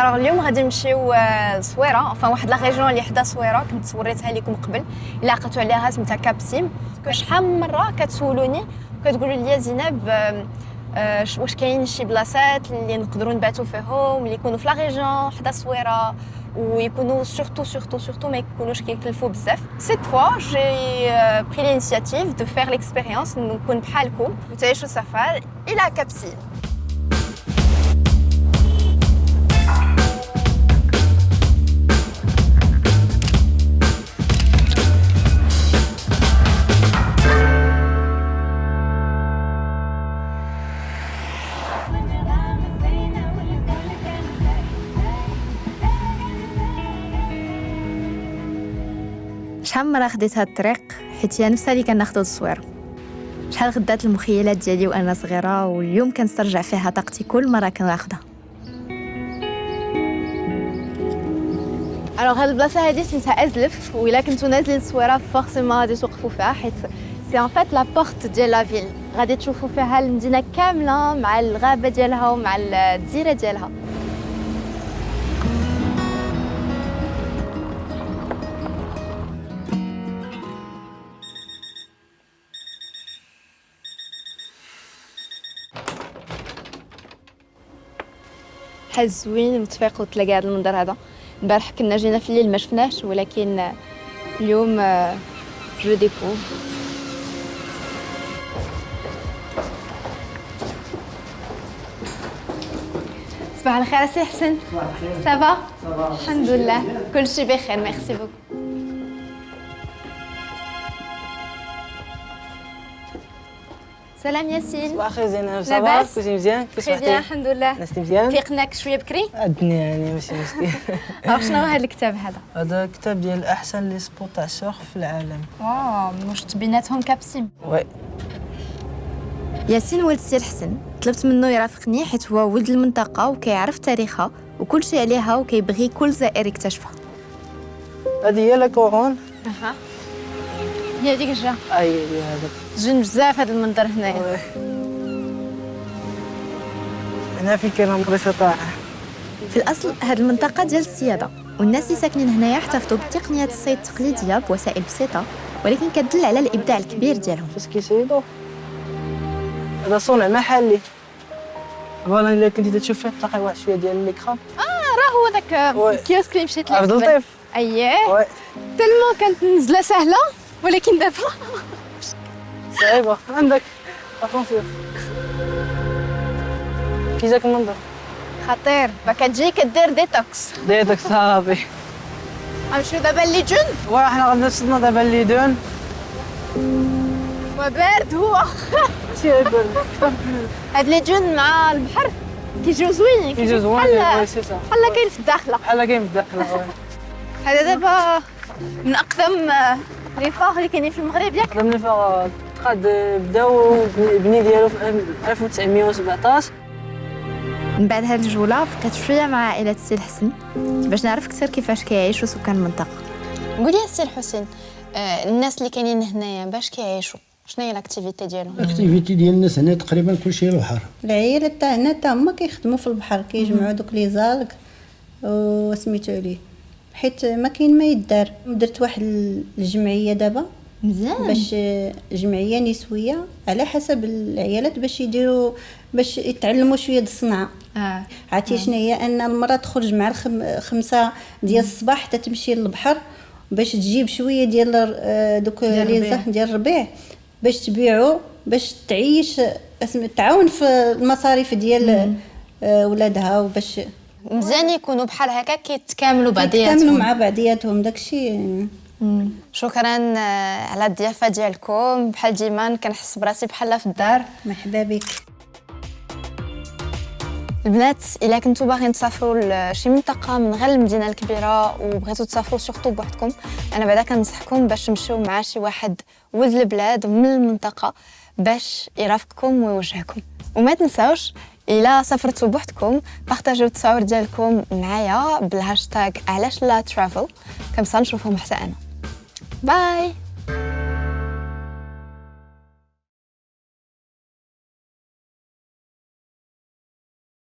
Alors اليوم غادي نمشيو آه، لصويرة. enfin واحد la région اللي حدا صويرة كنت صوريتها لكم قبل. إلا عقلتوا عليها سميتها كابسيم. شحال من مرة كتسولوني كتقولوا لي زينب آه، ش- واش كاين شي بلاصات اللي نقدروا نباتوا فيهم اللي يكونوا في la région حدا صويرة. ويكونوا surtout surtout surtout ما يكونوش كيكلفوا بزاف. Cette fois j'ai pris l'initiative de faire l'expérience نكون بحالكم. وتعيشوا سفر إلى كابسيم. شحال مرة خديت هاد الطريق؟ حيت هي نفسها اللي كناخدو التصوير شحال غدات المخيلات ديالي وأنا صغيرة واليوم كنسترجع فيها طاقتي كل مرة كناخدها. Alors هاد البلاصة هادي سميتها أزلف وإلا كنتو نازلين الصويرة forcément غادي توقفوا فيها حيت c'est en fait la porte ديال la ville غادي تشوفوا فيها المدينة كاملة مع الغابة ديالها ومع الجزيره ديالها. بحال زوين وتفيق وتلاقى هذا المنظر هذا. البارح كنا جينا في الليل ما شفناش ولكن اليوم آه، je découvre. صباح الخير سي حسن. Ça va الحمد لله كل شيء بخير. Merci beaucoup سلام ياسين صباح الخير زينب لاباس؟ صباح كلشي مزيان كيف très bien صحتي الحمد لله نعستي مزيان فيقناك شوية بكري الدنيا يعني ماشي مشكل أو شنو هذا الكتاب هذا؟ هذا كتاب ديال أحسن les spots تاع ال surf في العالم. Wow واش بيناتهم كابسيم. Oui. ياسين ولد سي الحسن طلبت منه يرافقني حيت هو ولد المنطقة وكيعرف تاريخها وكل شيء عليها وكيبغي كل زائر يكتشفها. هذه هي la couronne أها. هي ديك الجا. اي هي هذا زين بزاف هذا المنظر هنايا. Oui. هنا في كاين مدرسه في الأصل هذه المنطقة ديال الصيادة والناس اللي ساكنين هنايا احتفظوا بتقنيات الصيد التقليدية بوسائل بسيطة ولكن كتدل على الإبداع الكبير ديالهم. فاش كيصيدوا هذا صنع محلي. Voilà إلا كنتي تشوف فيه تلقى واحد شوية ديال الميكرا راه هو ذاك. الكيوسك اللي مشيت ليه. عبد. اللطيف. اييه تلمو كانت نزلة سهلة. ولكن دابا صعيبة. عندك اتونسيون كي جاك المنظر؟ خطير. فكتجي كدير ديتوكس ديتك صافي. غنمشيو دابا اللي جن وحنا غادي نوصلنا دابا اللي دون وبارد هو. ماشي يبان هاد اللي جن مع البحر كيجيو زوينين كيجي زوين بحال وي سي صا بحال كاين في الداخلة. بحال كاين في الداخل oui. هذا دابا من أقدم les phares اللي كاينين في المغرب ياك قدم les phares قد بداو بني ديالو في 1917 من بعد هاد الجولة بقيت شوية مع عائلة السي الحسن باش نعرف أكثر كيفاش كيعيشوا سكان المنطقة. قولي يا السي الحسين آه، الناس اللي كاينين هنايا باش كيعيشوا؟ شنو هي ال activité ديالهم؟ ال activité ديال الناس هنا تقريبا كلشي البحر العيالة تاع هنا تا هما كيخدموا في البحر كيجمعوا دوك لي زالك وسميتو عليه حيت ما كاين ما يدار. درت واحد الجمعية دابا مزيان. باش جمعية نسوية على حسب العيالات باش يديروا باش يتعلموا شوية د الصنعه آه. عرفتي شنو هي أن المرأة تخرج مع الخم... خمسة ديال الصباح حتى تمشي للبحر باش تجيب شوية ديال آه، دوك لي ديال الربيع باش تبيعو باش تعيش اسم تعاون في المصاريف ديال آه، ولادها وباش مزيان يكونوا بحال هكا كيتكاملوا يتكاملوا بعضياتهم مع بعضياتهم داكشي. شكرا آه، على الضيافة ديالكم. بحال ديما كنحس براسي بحال في الدار. مرحبا بك. البنات إلا كنتو باغيين تسافروا لشي منطقة من غير المدينة الكبيرة وبغيتو تسافروا سورتو بوحدكم أنا بعدا كنصحكم باش تمشيو مع شي واحد ولد البلاد من المنطقة باش يرافقكم ويوجهكم. وما تنساوش إلا سافرتوا بوحدكم بارطاجيو التصاور ديالكم معايا بالهاشتاغ علاش لا travel. Comme ça نشوفهم حتى أنا. Bye!